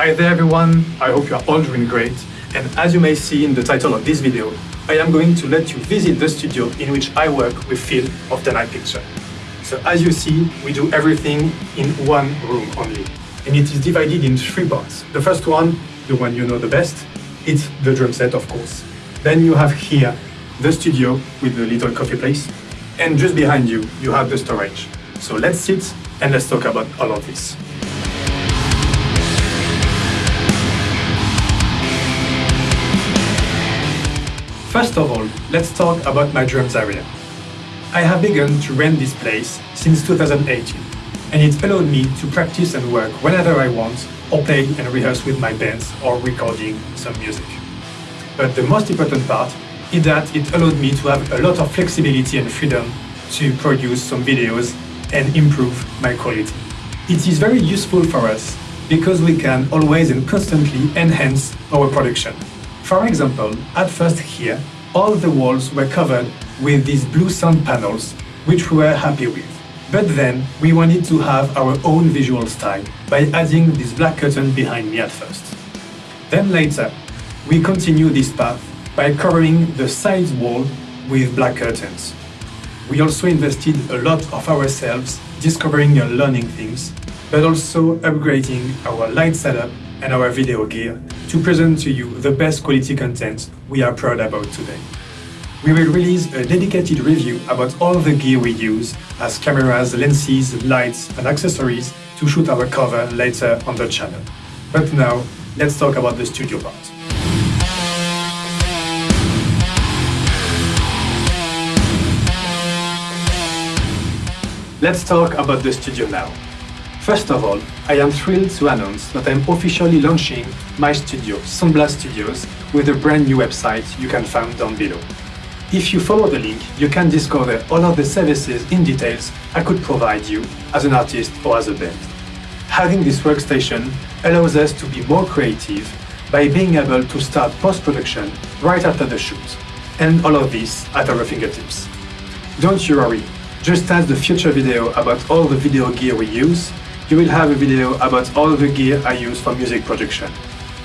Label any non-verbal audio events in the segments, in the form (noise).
Hi there everyone, I hope you are all doing great and as you may see in the title of this video, I am going to let you visit the studio in which I work with Phil of the night picture. So as you see, we do everything in one room only and it is divided in three parts. The first one, the one you know the best, it's the drum set of course. Then you have here the studio with the little coffee place and just behind you, you have the storage. So let's sit and let's talk about all of this. First of all, let's talk about my drums area. I have begun to rent this place since 2018, and it allowed me to practice and work whenever I want, or play and rehearse with my bands or recording some music. But the most important part is that it allowed me to have a lot of flexibility and freedom to produce some videos and improve my quality. It is very useful for us because we can always and constantly enhance our production. For example, at first here, all the walls were covered with these blue sound panels, which we were happy with. But then we wanted to have our own visual style by adding this black curtain behind me at first. Then later, we continue this path by covering the side wall with black curtains. We also invested a lot of ourselves discovering and learning things, but also upgrading our light setup and our video gear to present to you the best quality content we are proud about today. We will release a dedicated review about all the gear we use as cameras, lenses, lights and accessories to shoot our cover later on the channel. But now, let's talk about the studio part. Let's talk about the studio now. First of all, I am thrilled to announce that I am officially launching my studio, Soundblast Studios, with a brand new website you can find down below. If you follow the link, you can discover all of the services in details I could provide you as an artist or as a band. Having this workstation allows us to be more creative by being able to start post-production right after the shoot, and all of this at our fingertips. Don't you worry, just as the future video about all the video gear we use, you will have a video about all the gear I use for music production.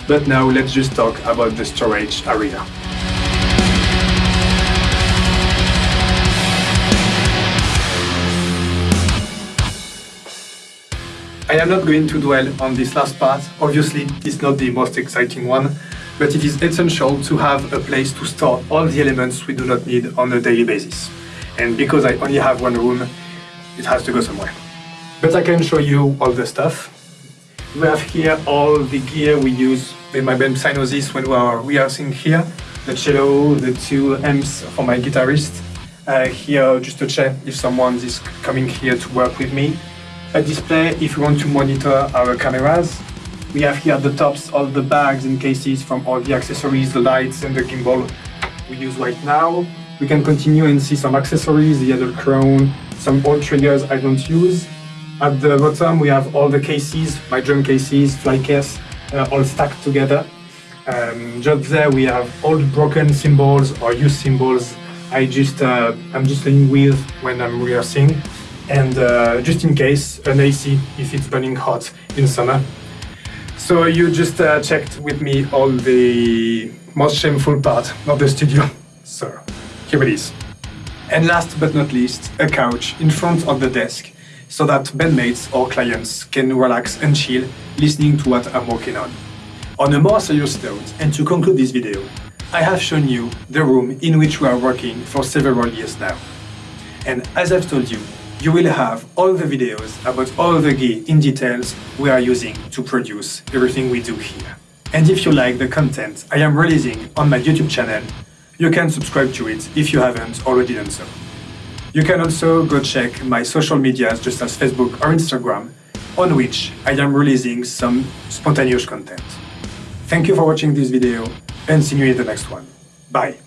But now let's just talk about the storage area. I am not going to dwell on this last part, obviously it's not the most exciting one, but it is essential to have a place to store all the elements we do not need on a daily basis and because I only have one room, it has to go somewhere. But I can show you all the stuff. We have here all the gear we use with my band Psygnosis when we are rehearsing here. The cello, the two amps for my guitarist. Uh, here just to check if someone is coming here to work with me. A display if we want to monitor our cameras. We have here at the tops all the bags and cases from all the accessories, the lights and the gimbal we use right now. We can continue and see some accessories, the other crown, some old triggers I don't use. At the bottom we have all the cases, my drum cases, fly case, uh, all stacked together. Um, just there we have old broken cymbals or used cymbals I just, uh, I'm just playing with when I'm rehearsing. And uh, just in case, an AC if it's burning hot in summer. So you just uh, checked with me all the most shameful part of the studio. (laughs) So here it is. And last but not least, a couch in front of the desk so that bandmates or clients can relax and chill listening to what I'm working on. On a more serious note, and to conclude this video, I have shown you the room in which we are working for several years now. And as I've told you, you will have all the videos about all the gear in details we are using to produce everything we do here. And if you like the content I am releasing on my YouTube channel, you can subscribe to it if you haven't already done so. You can also go check my social medias just as Facebook or Instagram, on which I am releasing some spontaneous content. Thank you for watching this video and see you in the next one. Bye!